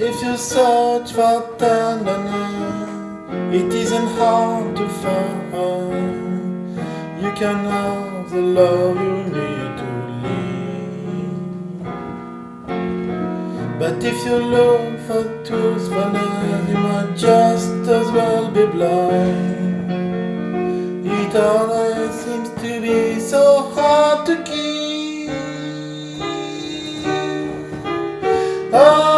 If you search for tenderness, it isn't hard to find. You can have the love you need to live. But if you look for truthfulness, you might just as well be blind. It always seems to be so hard to keep. Honesty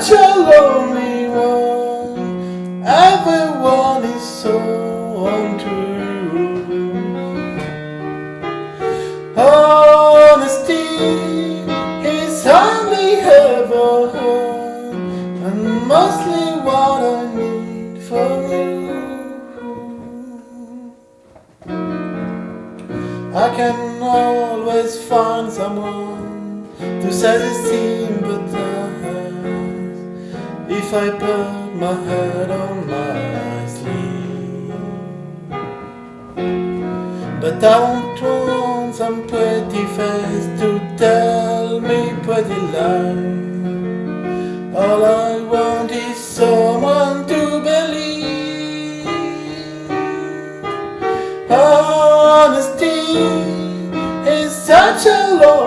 such a lonely one. Everyone is so untrue. Honesty is hardly ever heard, and mostly what I need from you. I can always find someone to say the sympathize if I put my head on my sleeve. But I won't want some pretty face to tell me pretty lies. All I want is someone to believe. Honesty is such a lonely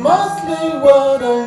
mostly what I